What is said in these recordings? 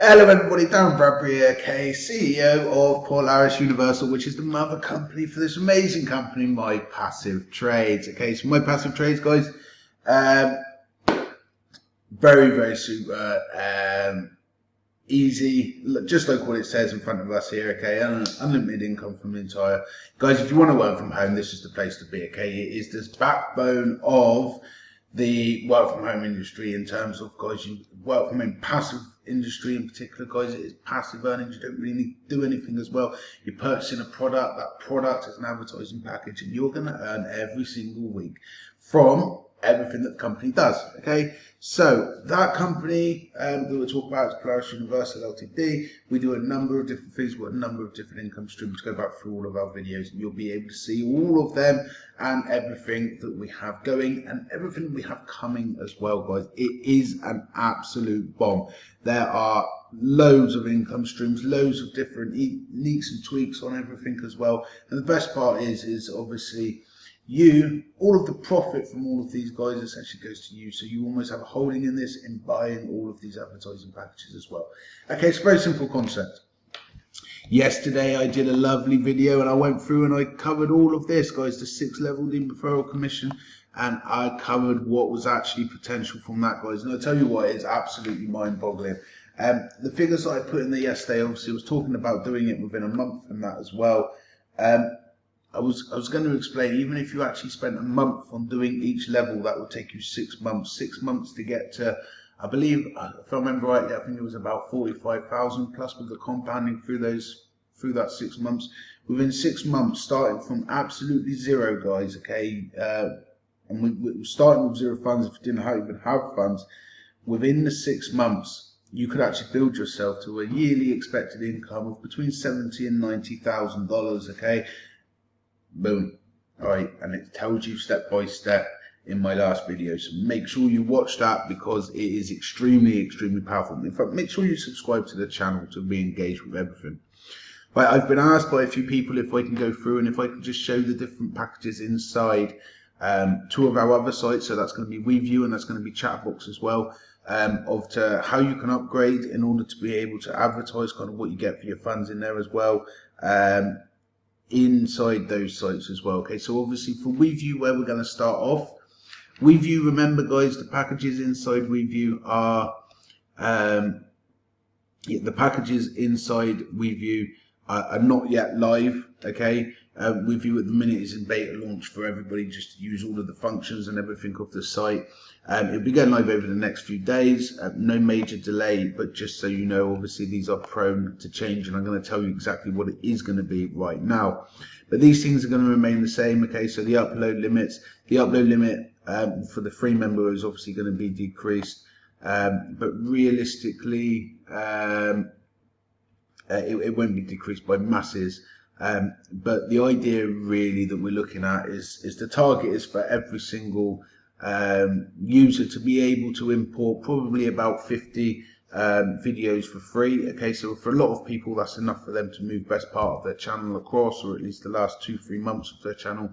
Hello everybody, Dan Bradbury here, CEO of Polaris Universal, which is the mother company for this amazing company, My Passive Trades. Okay, so My Passive Trades, guys, um, very, very super, um, easy, just like what it says in front of us here, okay, unlimited income from the entire. Guys, if you want to work from home, this is the place to be, okay, it is this backbone of the work from home industry in terms of guys you work from home passive industry in particular guys it is passive earnings you don't really do anything as well. You're purchasing a product that product is an advertising package and you're going to earn every single week from everything that the company does. Okay, so that company um, that we'll talk about is Polaris Universal Ltd. We do a number of different things, we've got a number of different income streams. Go back through all of our videos, and you'll be able to see all of them and everything that we have going and everything we have coming as well, guys. It is an absolute bomb. There are loads of income streams, loads of different leaks and tweaks on everything as well. And the best part is, is obviously you, all of the profit from all of these guys essentially goes to you. So you almost have a holding in this in buying all of these advertising packages as well. Okay, it's a very simple concept. Yesterday I did a lovely video and I went through and I covered all of this, guys, the six level dean referral commission and I covered what was actually potential from that, guys. And I'll tell you what, it's absolutely mind boggling. Um, the figures that I put in there yesterday, obviously, I was talking about doing it within a month and that as well. Um, I was I was going to explain even if you actually spent a month on doing each level, that would take you six months. Six months to get to, I believe, if I remember rightly, I think it was about forty-five thousand plus with the compounding through those through that six months. Within six months, starting from absolutely zero, guys. Okay, uh, and we, we were starting with zero funds if you didn't have, even have funds. Within the six months, you could actually build yourself to a yearly expected income of between seventy and ninety thousand dollars. Okay boom. All right and it tells you step by step in my last video so make sure you watch that because it is extremely extremely powerful. In fact make sure you subscribe to the channel to be engaged with everything. But I've been asked by a few people if I can go through and if I can just show the different packages inside um, two of our other sites. So that's going to be WeView and that's going to be Chatbox as well um, of to how you can upgrade in order to be able to advertise kind of what you get for your funds in there as well. Um, inside those sites as well. Okay, so obviously for WeView, where we're going to start off, WeView, remember guys, the packages inside WeView are, um, the packages inside WeView are, are not yet live, okay? Uh, you at the minute is in beta launch for everybody just to use all of the functions and everything off the site. Um, it'll be going live over the next few days. Uh, no major delay, but just so you know, obviously these are prone to change, and I'm going to tell you exactly what it is going to be right now. But these things are going to remain the same. Okay, so the upload limits, the upload limit um, for the free member is obviously going to be decreased, um, but realistically, um, uh, it, it, won't be decreased by masses. Um, but the idea really that we're looking at is is the target is for every single um, user to be able to import probably about 50 um, videos for free. Okay, so for a lot of people, that's enough for them to move best part of their channel across, or at least the last two, three months of their channel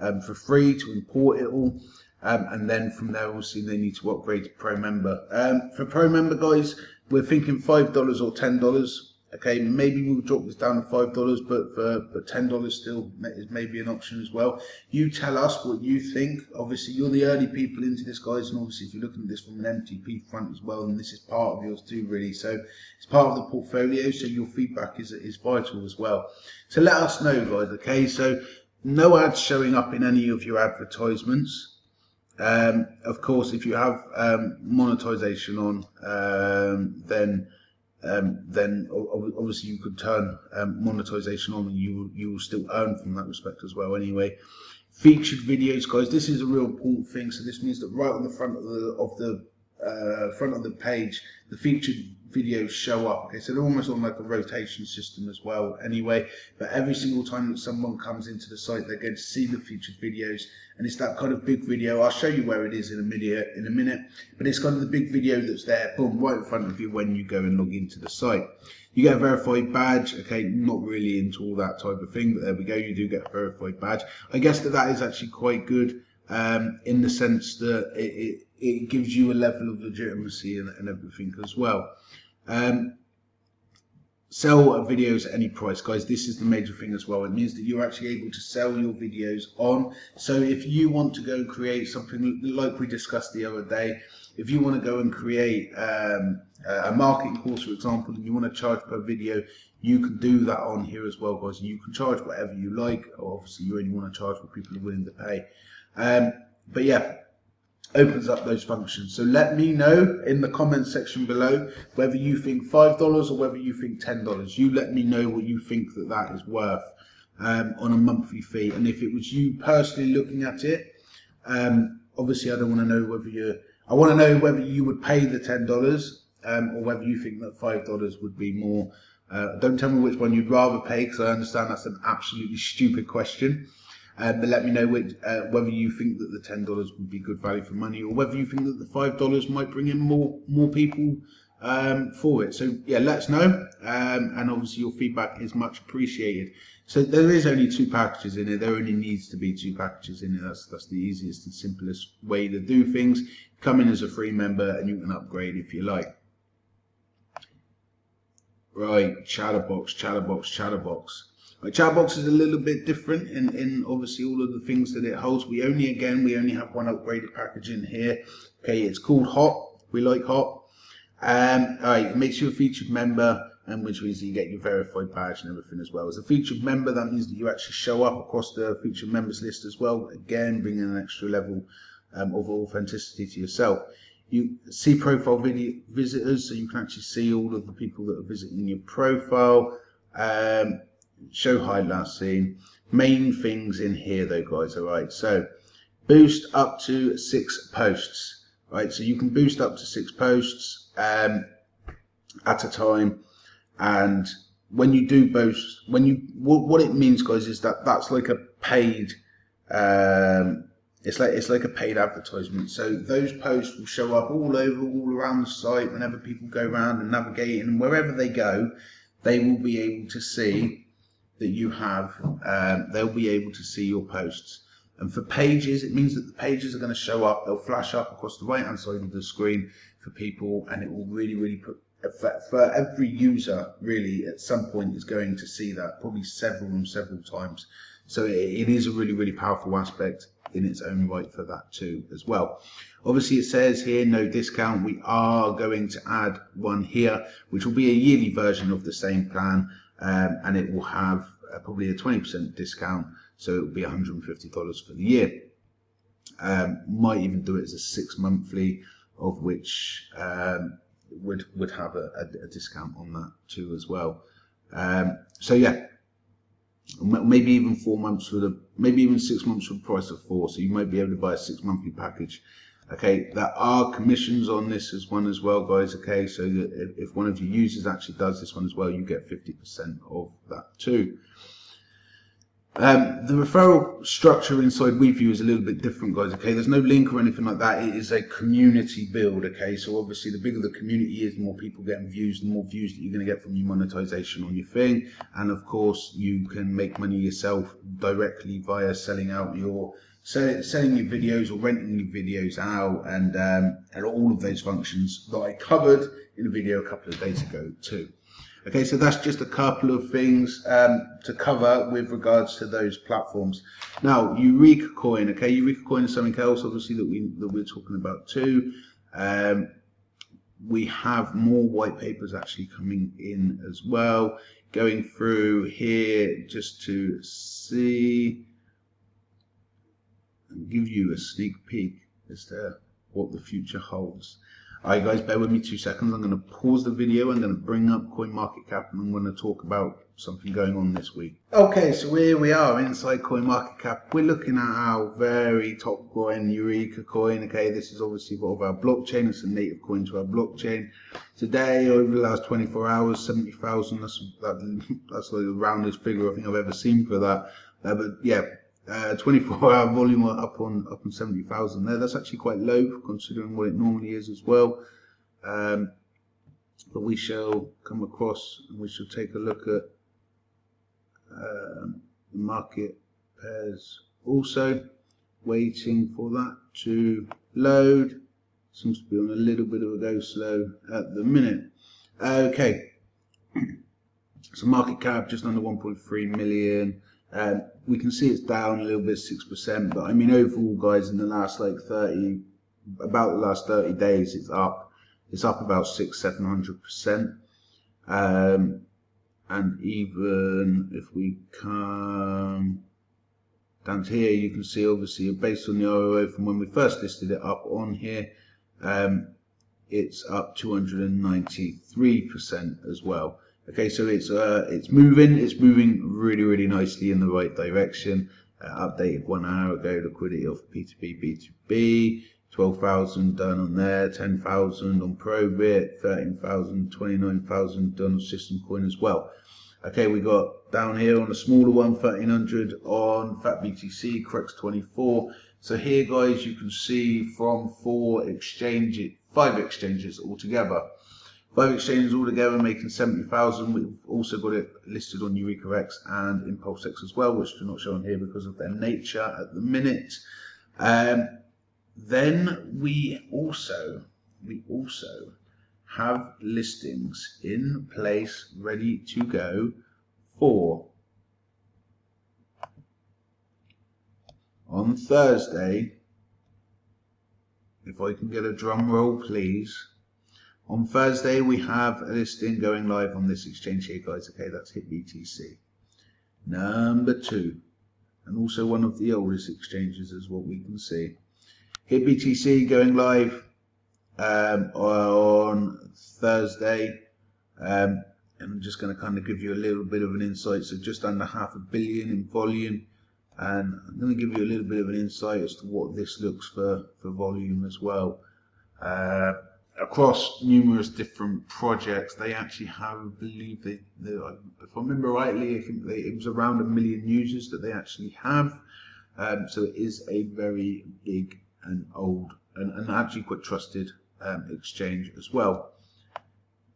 um, for free to import it all. Um, and then from there, obviously, they need to upgrade to Pro Member. Um, for Pro Member, guys, we're thinking $5 or $10 Okay, maybe we'll drop this down to five dollars, but for but ten dollars still is maybe an option as well. You tell us what you think. Obviously, you're the early people into this, guys, and obviously, if you're looking at this from an MTP front as well, and this is part of yours too, really. So it's part of the portfolio. So your feedback is is vital as well. So let us know, guys. Okay, so no ads showing up in any of your advertisements. Um, of course, if you have um, monetization on, um, then um, then obviously you could turn um, monetization on and you, you will still earn from that respect as well anyway. Featured videos, guys, this is a real important thing. So this means that right on the front of the, of the uh, front of the page, the featured videos show up. They're almost on like a rotation system as well anyway. But every single time that someone comes into the site, they're going to see the featured videos. And it's that kind of big video. I'll show you where it is in a minute in a minute. But it's kind of the big video that's there, boom, right in front of you when you go and log into the site. You get a verified badge, okay, not really into all that type of thing, but there we go, you do get a verified badge. I guess that that is actually quite good um, in the sense that it, it, it, gives you a level of legitimacy and, and everything as well. Um, sell videos at any price. Guys this is the major thing as well. It means that you're actually able to sell your videos on. So if you want to go and create something like we discussed the other day if you want to go and create um, a marketing course for example and you want to charge per video you can do that on here as well guys. You can charge whatever you like. Obviously you only want to charge what people are willing to pay. Um, but yeah opens up those functions. So let me know in the comments section below whether you think $5 or whether you think $10. You let me know what you think that that is worth um, on a monthly fee. And if it was you personally looking at it, um, obviously I don't want to know whether you I want to know whether you would pay the $10 um, or whether you think that $5 would be more. Uh, don't tell me which one you'd rather pay because I understand that's an absolutely stupid question. Um, but let me know which, uh, whether you think that the ten dollars would be good value for money, or whether you think that the five dollars might bring in more more people um, for it. So yeah, let us know, um, and obviously your feedback is much appreciated. So there is only two packages in it. There only needs to be two packages in it. That's that's the easiest and simplest way to do things. Come in as a free member, and you can upgrade if you like. Right, Chatterbox, Chatterbox, Chatterbox. Chatbox is a little bit different in, in obviously all of the things that it holds. We only, again, we only have one upgraded package in here. Okay, it's called Hot. We like Hot. Um, all right, it makes you a featured member, and which means you get your verified badge and everything as well. As a featured member, that means that you actually show up across the featured members list as well. Again, bringing an extra level um, of authenticity to yourself. You see profile video visitors, so you can actually see all of the people that are visiting your profile. Um, show hide last seen. Main things in here though, guys. All right, so boost up to six posts. Right, so you can boost up to six posts um, at a time, and when you do boost, when you what, what it means, guys, is that that's like a paid. Um, it's like it's like a paid advertisement. So those posts will show up all over, all around the site whenever people go around and navigate, and wherever they go, they will be able to see that you have, um, they'll be able to see your posts. And for pages, it means that the pages are going to show up. They'll flash up across the right hand side of the screen for people, and it will really, really put for every user. Really, at some point, is going to see that probably several and several times. So it is a really, really powerful aspect in its own right for that too as well. Obviously, it says here no discount. We are going to add one here, which will be a yearly version of the same plan um, and it will have uh, probably a 20% discount, so it will be $150 for the year. Um, might even do it as a six monthly, of which um, would would have a, a, a, discount on that too as well. Um, so yeah, maybe even four months for the maybe even six months for the price of four. So you might be able to buy a six monthly package Okay, there are commissions on this as one as well, guys. Okay, so if one of your users actually does this one as well, you get 50% of that too. Um, the referral structure inside WeView is a little bit different, guys. Okay, there's no link or anything like that. It is a community build. Okay, so obviously the bigger the community is, the more people getting views, the more views that you're going to get from your monetization on your thing, and of course you can make money yourself directly via selling out your so selling your videos or renting your videos out and um, and all of those functions that I covered in a video a couple of days ago too. Okay, so that's just a couple of things um, to cover with regards to those platforms. Now, Eureka Coin, okay, Eureka Coin is something else obviously that we that we're talking about too. Um, we have more white papers actually coming in as well. Going through here just to see and give you a sneak peek as to what the future holds. Alright guys, bear with me two seconds. I'm going to pause the video. I'm going to bring up CoinMarketCap and I'm going to talk about something going on this week. Okay, so here we are inside CoinMarketCap. We're looking at our very top coin, Eureka coin. Okay, this is obviously part of our blockchain. It's a native coin to our blockchain. Today, over the last 24 hours, 70,000. That's, that, that's like the roundest figure I think I've ever seen for that. Uh, but yeah, uh, 24 hour volume up on up on 70,000 there. That's actually quite low considering what it normally is as well. Um, but we shall come across and we shall take a look at um, the market pairs also waiting for that to load seems to be on a little bit of a go slow at the minute okay So market cap just under 1.3 million. Um, we can see it's down a little bit, 6%, but I mean, overall, guys, in the last like 30, about the last 30 days, it's up. It's up about six, 700%. Um, and even if we come down to here, you can see obviously based on the ROI from when we first listed it up on here, um, it's up 293% as well. Okay, so it's uh, it's moving, it's moving really, really nicely in the right direction. Uh, updated one hour ago, liquidity of P2P, B2B, 12,000 done on there, 10,000 on Probit, 13,000, 29,000 done on System Coin as well. Okay, we got down here on a smaller one, 1300 on FatBTC, Crex24. So here, guys, you can see from four exchanges, five exchanges altogether. Five exchanges altogether making 70,000. We've also got it listed on EurekaX and ImpulseX as well, which do not show on here because of their nature at the minute. Um, then we also we also have listings in place ready to go for on Thursday. If I can get a drum roll, please. On Thursday, we have a listing going live on this exchange here, guys. Okay, that's HitBTC. Number two, and also one of the oldest exchanges is what we can see. HitBTC going live um, on Thursday. Um, and I'm just going to kind of give you a little bit of an insight. So just under half a billion in volume. And I'm going to give you a little bit of an insight as to what this looks for, for volume as well. Uh, across numerous different projects. They actually have, I believe, they, they, if I remember rightly, I think they, it was around a million users that they actually have. Um, so it is a very big and old and, and actually quite trusted um, exchange as well.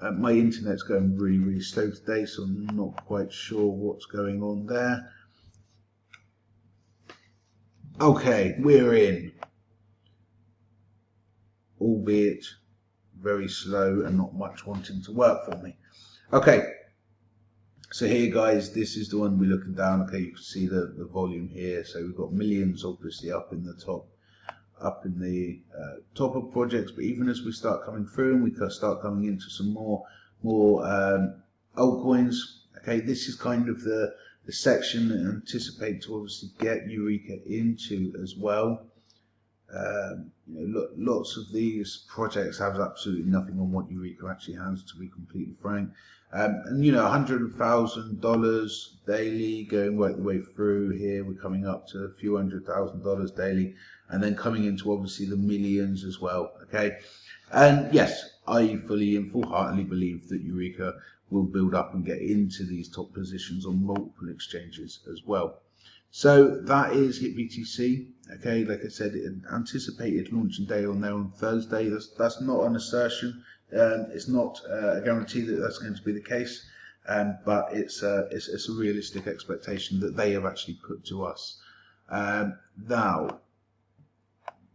Uh, my internet's going really, really slow today, so I'm not quite sure what's going on there. Okay, we're in. Albeit very slow and not much wanting to work for me. Okay, so here guys, this is the one we're looking down. Okay, you can see the, the volume here. So we've got millions obviously up in the top up in the uh, top of projects, but even as we start coming through and we start coming into some more more um, altcoins, okay, this is kind of the the section that I anticipate to obviously get Eureka into as well. Um, you know, lots of these projects have absolutely nothing on what Eureka actually has, to be completely frank. Um, and you know, $100,000 daily going right the way through here. We're coming up to a few hundred thousand dollars daily, and then coming into obviously the millions as well. Okay, and yes, I fully and full-heartedly believe that Eureka will build up and get into these top positions on multiple exchanges as well. So that is HitBTC. Okay, like I said, anticipated launching day on there on Thursday. That's that's not an assertion. Um, it's not uh, a guarantee that that's going to be the case, um, but it's, uh, it's, it's a realistic expectation that they have actually put to us. Um, now,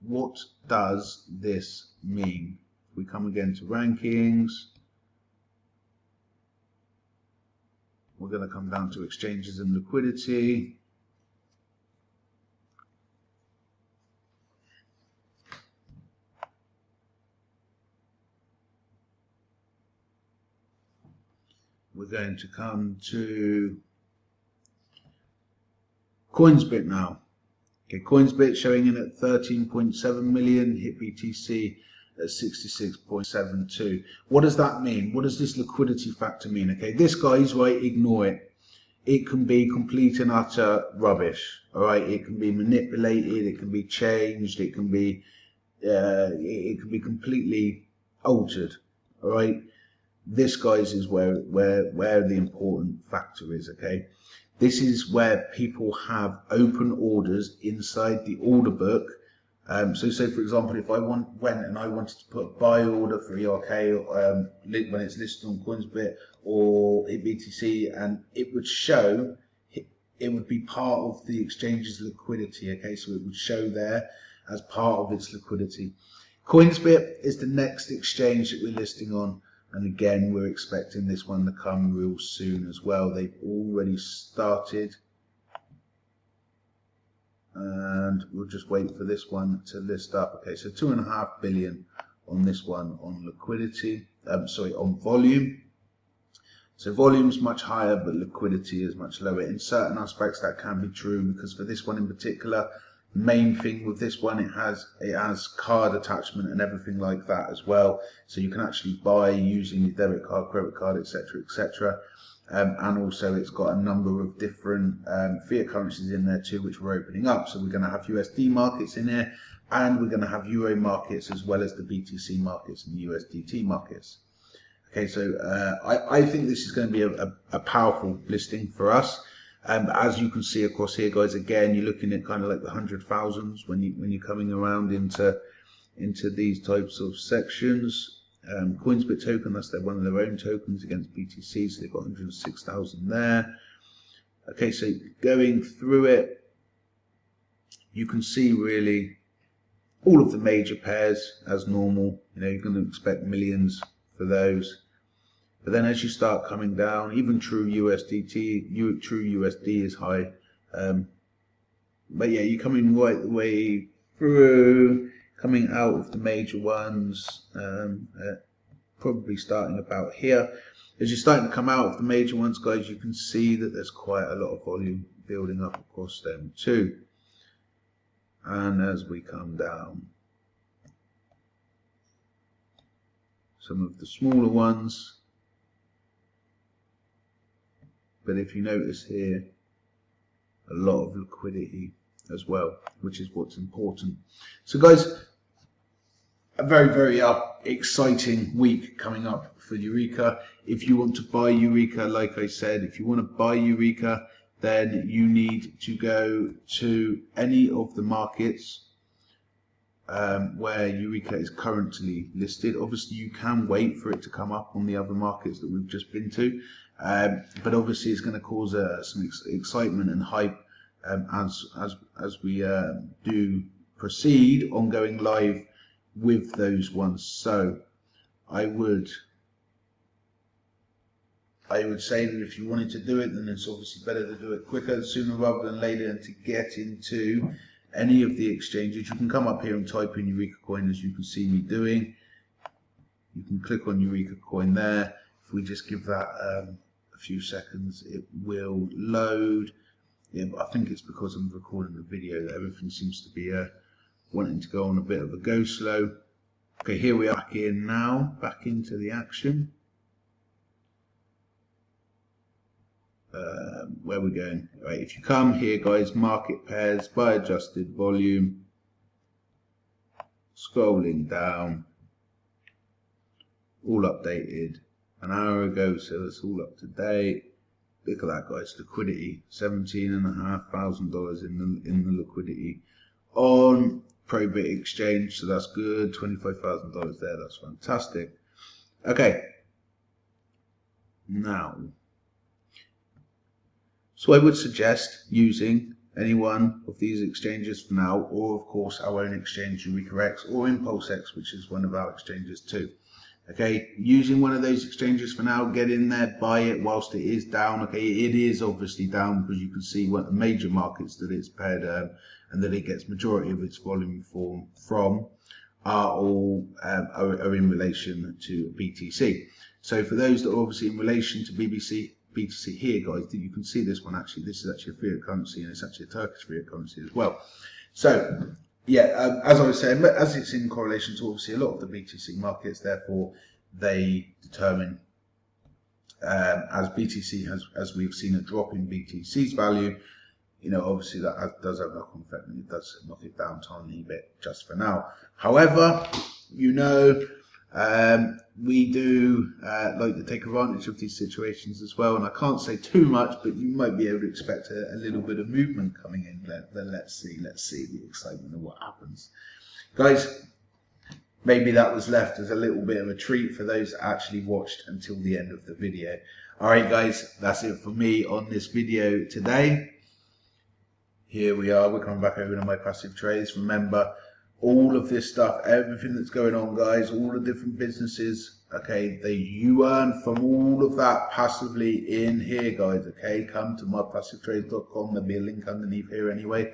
what does this mean? We come again to rankings. We're going to come down to exchanges and liquidity. We're going to come to Coinsbit now. Okay, Coinsbit showing in at 13.7 million, HitBTC at 66.72. What does that mean? What does this liquidity factor mean? Okay, this guy's right, ignore it. It can be complete and utter rubbish. All right, it can be manipulated, it can be changed, it can be uh, it can be completely altered. All right, this guys is where where where the important factor is okay? This is where people have open orders inside the order book. Um, so say for example if I want went and I wanted to put a buy order for ERK um, when it's listed on Coinsbit or BTC and it would show it would be part of the exchange's liquidity okay? So it would show there as part of its liquidity. Coinsbit is the next exchange that we're listing on And again, we're expecting this one to come real soon as well. They've already started. And we'll just wait for this one to list up. Okay, so two and a half billion on this one on liquidity, um, sorry, on volume. So volume is much higher, but liquidity is much lower. In certain aspects, that can be true because for this one in particular, main thing with this one, it has it has card attachment and everything like that as well. So you can actually buy using your debit card, credit card, etc., etc. Um, and also it's got a number of different um, fiat currencies in there too, which we're opening up. So we're going to have USD markets in here, and we're going to have Euro markets as well as the BTC markets and the USDT markets. Okay, so uh, I, I, think this is going to be a, a, a powerful listing for us. Um, as you can see across here, guys, again, you're looking at kind of like the hundred thousands when you when you're coming around into into these types of sections. Um, Coinsbit token, that's their one of their own tokens against BTC, so they've got 106,000 there. Okay, so going through it, you can see really all of the major pairs as normal. You know, you're going to expect millions for those. But then as you start coming down, even true USDT, true USD is high. Um, but yeah, you're coming right the way through, coming out of the major ones, um, uh, probably starting about here. As you're starting to come out of the major ones, guys, you can see that there's quite a lot of volume building up across them too. And as we come down, some of the smaller ones But if you notice here, a lot of liquidity as well, which is what's important. So guys, a very, very uh, exciting week coming up for Eureka. If you want to buy Eureka, like I said, if you want to buy Eureka, then you need to go to any of the markets um, where Eureka is currently listed. Obviously, you can wait for it to come up on the other markets that we've just been to. Um, but obviously, it's going to cause uh, some ex excitement and hype um, as as as we uh, do proceed on going live with those ones. So, I would I would say that if you wanted to do it, then it's obviously better to do it quicker, sooner rather than later, and to get into any of the exchanges. You can come up here and type in Eureka Coin as you can see me doing. You can click on Eureka Coin there. If we just give that um, a few seconds, it will load. Yeah, but I think it's because I'm recording the video that everything seems to be uh, wanting to go on a bit of a go slow. Okay, here we are back in now, back into the action. Uh, where we're going. Right, if you come here, guys, market pairs by adjusted volume, scrolling down, all updated an hour ago, so it's all up to date. Look at that, guys. Liquidity, seventeen and a half thousand dollars in the in the liquidity on Probit Exchange, so that's good. Twenty-five thousand dollars there. That's fantastic. Okay. Now, so I would suggest using any one of these exchanges for now, or of course our own exchange, EurekaX, or ImpulseX, which is one of our exchanges too. Okay, using one of those exchanges for now, get in there, buy it whilst it is down. Okay, it is obviously down because you can see what the major markets that it's paired um, and that it gets majority of its volume form from are all um, are, are, in relation to BTC. So for those that are obviously in relation to BBC BTC here, guys, you can see this one actually. This is actually a fiat currency and it's actually a Turkish fiat currency as well. So yeah, um, as I was saying, as it's in correlation to obviously a lot of the BTC markets, therefore they determine um, as BTC has, as we've seen a drop in BTC's value, you know, obviously that does have a knock-on effect and it does knock it down tiny bit just for now. However, you know, um, we do uh, like to take advantage of these situations as well, and I can't say too much, but you might be able to expect a, a little bit of movement coming in. Let, then let's see, let's see the excitement of what happens, guys. Maybe that was left as a little bit of a treat for those that actually watched until the end of the video. All right, guys, that's it for me on this video today. Here we are. We're coming back over to my passive trades. Remember, all of this stuff, everything that's going on, guys, all the different businesses, okay, that you earn from all of that passively in here, guys, okay? Come to mypassivetrades.com, there'll be a link underneath here anyway.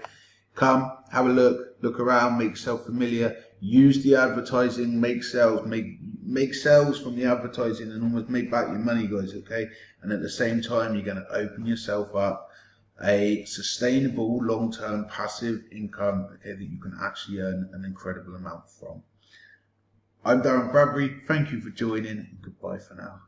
Come, have a look, look around, make yourself familiar, use the advertising, make sales, make make sales from the advertising and almost make back your money, guys, okay? And at the same time, you're going to open yourself up a sustainable long-term passive income okay, that you can actually earn an incredible amount from. I'm Darren Bradbury. Thank you for joining goodbye for now.